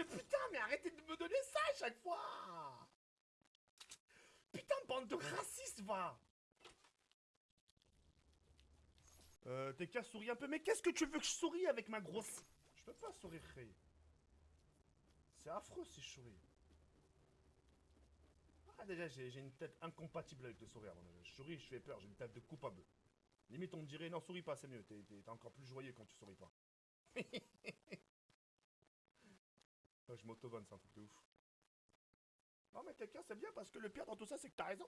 mais putain, mais arrêtez de me donner ça à chaque fois Putain, bande de racistes, va Euh, t'es qu'à sourire un peu, mais qu'est-ce que tu veux que je sourie avec ma grosse... Je peux pas sourire. C'est affreux si je souris. Ah, déjà, j'ai une tête incompatible avec le sourire. Je souris, je fais peur, j'ai une tête de coupable. Limite, on me dirait, non, souris pas, c'est mieux. T'es encore plus joyeux quand tu souris pas. Ouais, je m'auto-vanne, c'est un truc de ouf. Non, mais quelqu'un, c'est bien parce que le pire dans tout ça, c'est que t'as raison.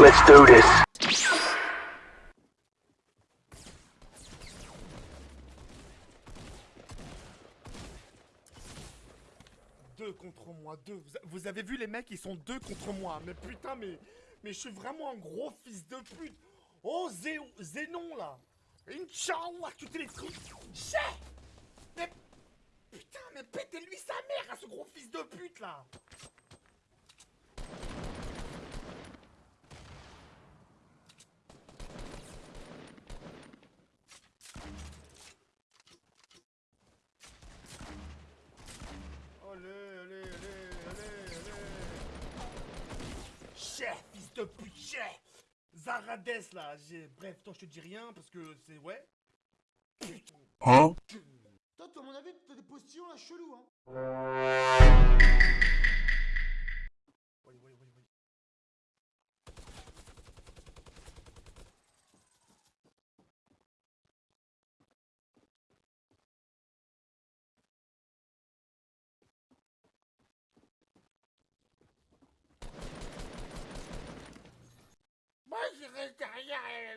Let's do this. Deux contre moi, deux. Vous, avez vu les mecs, ils sont deux contre moi. Mais putain, mais, mais je suis vraiment un gros fils de pute. Oh, Zé, Zénon, là. Inch'Allah, tu trucs. Chais Mais putain, mais pétez-lui sa mère à ce gros fils de pute, là. Allez, allez, allez, allez, allez. Chef, fils de pute, chef. Zaradès, là. Bref, toi, je te dis rien parce que c'est. Ouais. Putain. Huh? Toi, toi, à mon avis, t'as des postillons là chelous, hein. Oui, oui, oui, oui. Moi, je reste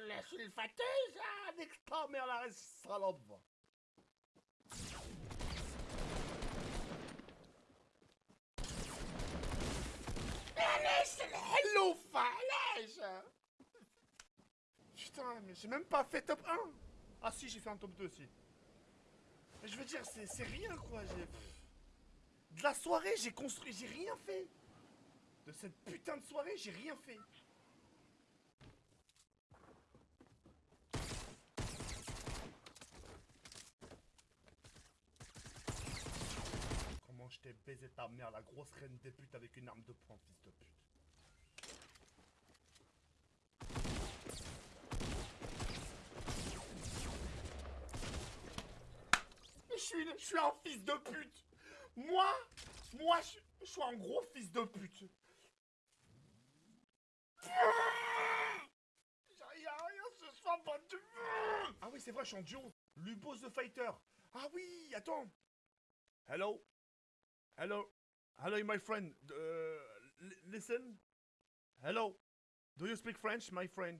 la sulfateuse hein, avec ta mère la le hello falaise Putain, mais j'ai même pas fait top 1 Ah si, j'ai fait un top 2 aussi. Je veux dire, c'est rien quoi, j'ai... De la soirée, j'ai construit, j'ai rien fait. De cette putain de soirée, j'ai rien fait Comment je t'ai baisé ta mère, la grosse reine des putes avec une arme de poing, fils de pute je suis, je suis un fils de pute. Moi, moi, je, je suis un gros fils de pute. Ah oui, c'est vrai, je suis en duo. Lubos the Fighter. Ah oui, attends. Hello? Hello. Hello, my friend. Uh, li- listen. Hello. Do you speak French, my friend?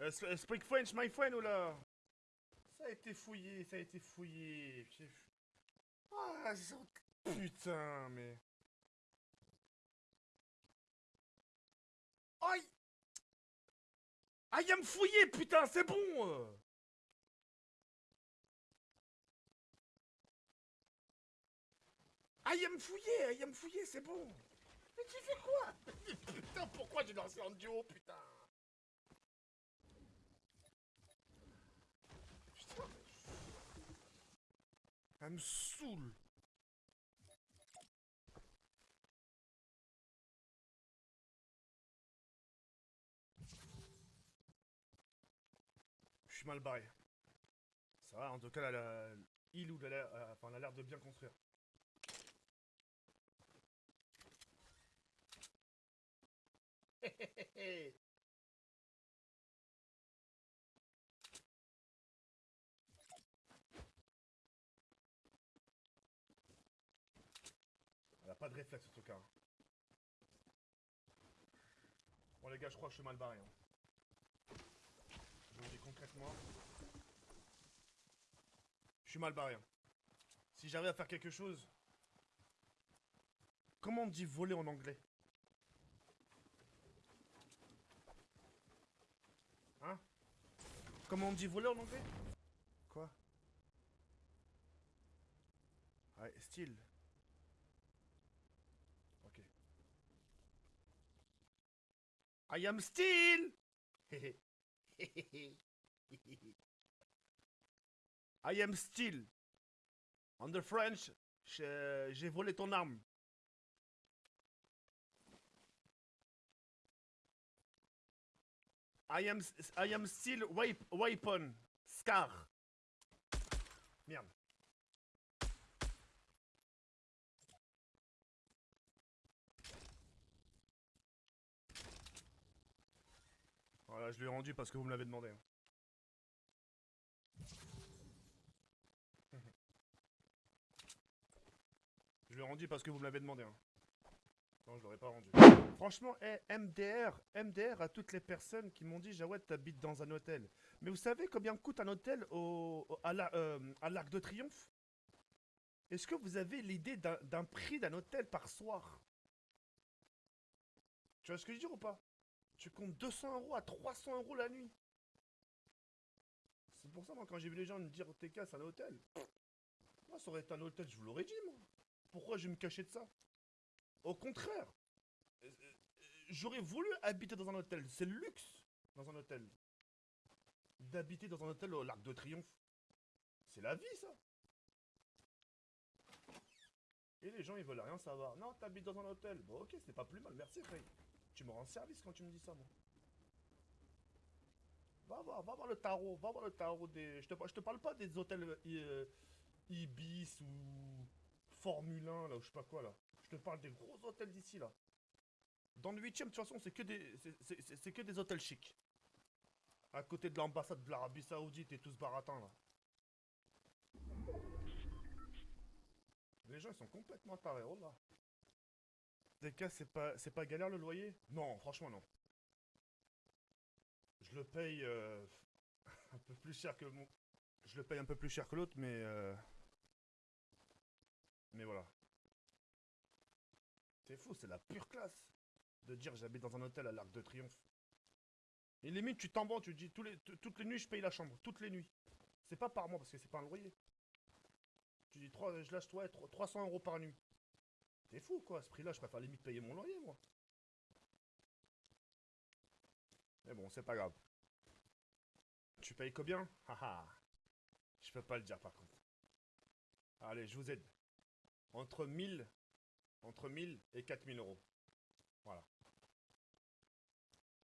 Uh, s- speak French, my friend, ou là? Ça a été fouillé, ça a été fouillé. Ah, putain, mais. Aïe! Aïe, à me fouiller, putain, c'est bon! Aïe, à me fouiller, aïe, me fouiller, c'est bon! Mais tu fais quoi? putain, pourquoi j'ai lancé en duo, putain? Putain. Elle me saoule. Je suis mal barré. Ça va, en tout cas, la- il la- euh, enfin, elle a l'air de bien construire. Elle a pas de réflexe, en tout cas. Bon, les gars, je crois que je suis mal barré. hein. Je vous dis concrètement. Je suis mal barré. hein. Si j'arrive à faire quelque chose... Comment on dit voler en anglais Hein Comment on dit voler en anglais? Quoi? Ouais, style. Ok. I am still I am still. On the French, j'ai volé ton arme. I am, I am still weapon. Scar. Merde. Voilà, je lui ai rendu parce que vous me l'avez demandé. Je lui ai rendu parce que vous me l'avez demandé. hein. Non, je l'aurais pas rendu. Franchement, eh, MDR, MDR à toutes les personnes qui m'ont dit Jawed, t'habites dans un hôtel. Mais vous savez combien coûte un hôtel euh, à l'Arc de Triomphe? Est-ce que vous avez l'idée d'un prix d'un hôtel par soir? Tu vois ce que je veux ou pas? Tu comptes 200 euros à 300 euros la nuit. C'est pour ça, moi, quand j'ai vu les gens me dire TK, c'est un hôtel. Moi, ça aurait été un hôtel, je vous l'aurais dit, moi. Pourquoi je vais me cacher de ça? Au contraire. J'aurais voulu habiter dans un hôtel. C'est le luxe dans un hôtel. D'habiter dans un hôtel au Larc de Triomphe. C'est la vie, ça. Et les gens, ils veulent rien savoir. Non, t'habites dans un hôtel. Bon, ok, c'est pas plus mal. Merci, Ray. Tu me rends service quand tu me dis ça, moi. Va voir, va voir le tarot. Va voir le tarot des... Je te, je te parle pas des hôtels euh, Ibis ou Formule 1, là, ou je sais pas quoi, là. Te parle des gros hôtels d'ici, là. Dans le 8ème, de toute façon, c'est que des, c'est que des hôtels chics. À côté de l'ambassade de l'Arabie Saoudite et tout ce baratin, là. Les gens, ils sont complètement tarés, oh là. Des cas, c'est pas, c'est pas galère le loyer? Non, franchement, non. Je le paye euh, un peu plus cher que mon... Je le paye un peu plus cher que l'autre, mais... euh, Mais voilà. C'est fou, c'est la pure classe de dire j'habite dans un hôtel à l'Arc de Triomphe. Et limite, tu t'en tu dis tous les, toutes les nuits, je paye la chambre. Toutes les nuits. C'est pas par mois parce que c'est pas un loyer. Tu dis, je lâche toi 300 euros par nuit. T'es fou quoi, à ce prix-là, je préfère limite payer mon loyer, moi. Mais bon, c'est pas grave. Tu payes combien? Haha. Je peux pas le dire par contre. Allez, je vous aide. Entre 1000, entre 1000 et 4000 euros. Voilà.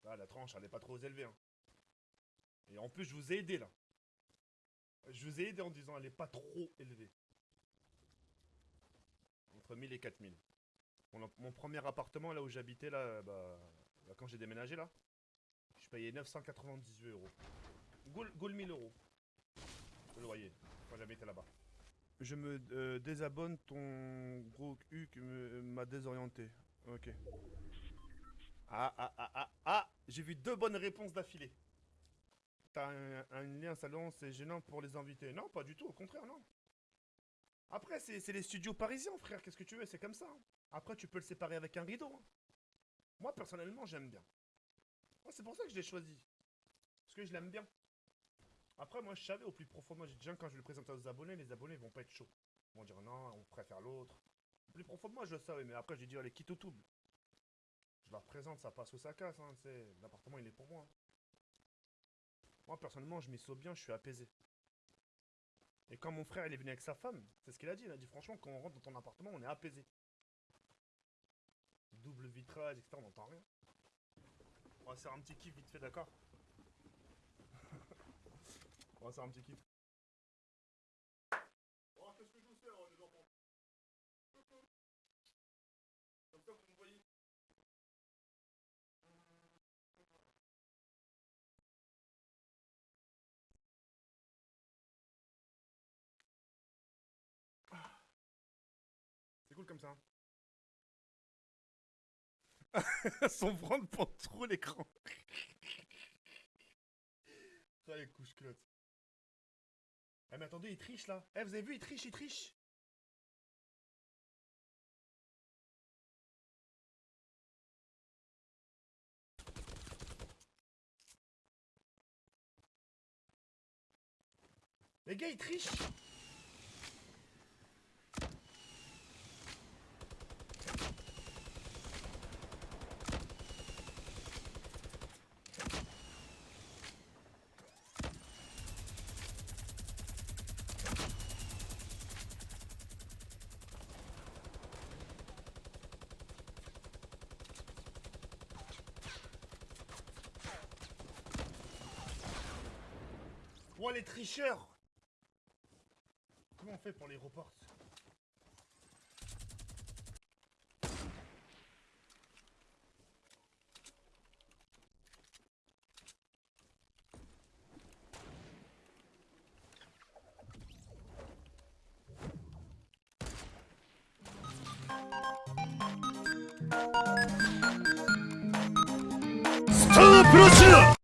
Là, la tranche, elle est pas trop élevée. hein. Et en plus, je vous ai aidé là. Je vous ai aidé en disant elle est pas trop élevée. Entre 1000 et 4000. Mon, premier appartement là où j'habitais là, bah, bah, quand j'ai déménagé là, je payais 998 euros. Goul 1000 euros. Le loyer, quand j'habitais là-bas. Je me euh, désabonne, ton gros me- m'a désorienté. Ok. Ah, ah, ah, ah, ah J'ai vu deux bonnes réponses d'affilée. T'as un, lien salon, c'est gênant pour les invités. Non, pas du tout, au contraire, non. Après, c'est les studios parisiens, frère, qu'est-ce que tu veux, c'est comme ça. hein. Après, tu peux le séparer avec un rideau. hein. Moi, personnellement, j'aime bien. C'est pour ça que je l'ai choisi. Parce que je l'aime bien. Après, moi, je savais au plus profond, moi, déjà, quand je le présente aux abonnés, les abonnés vont pas être chauds. Ils vont dire non, on préfère l'autre. Au plus profond moi, je le savais, mais après, j'ai dit, allez, quitte au double. Je leur présente, ça passe ou ça casse, hein. L'appartement, il est pour moi. Moi, personnellement, je m'y sauve bien, je suis apaisé. Et quand mon frère, il est venu avec sa femme, c'est ce qu'il a dit. Il a dit, franchement, quand on rentre dans ton appartement, on est apaisé. Double vitrage, etc., on n'entend rien. On va faire un petit kiff vite fait, d'accord? On va faire un petit kiff. Oh, qu'est-ce que je vous sers, les enfants? Comme ça, vous me voyez. C'est cool comme ça. hein. Son ventre prend trop l'écran. Ça les couches clottes. Eh mais attendez, il triche là. Eh vous avez vu, il triche, il triche. Les gars, ils trichent. Les tricheurs. Comment on fait pour les reports? Stop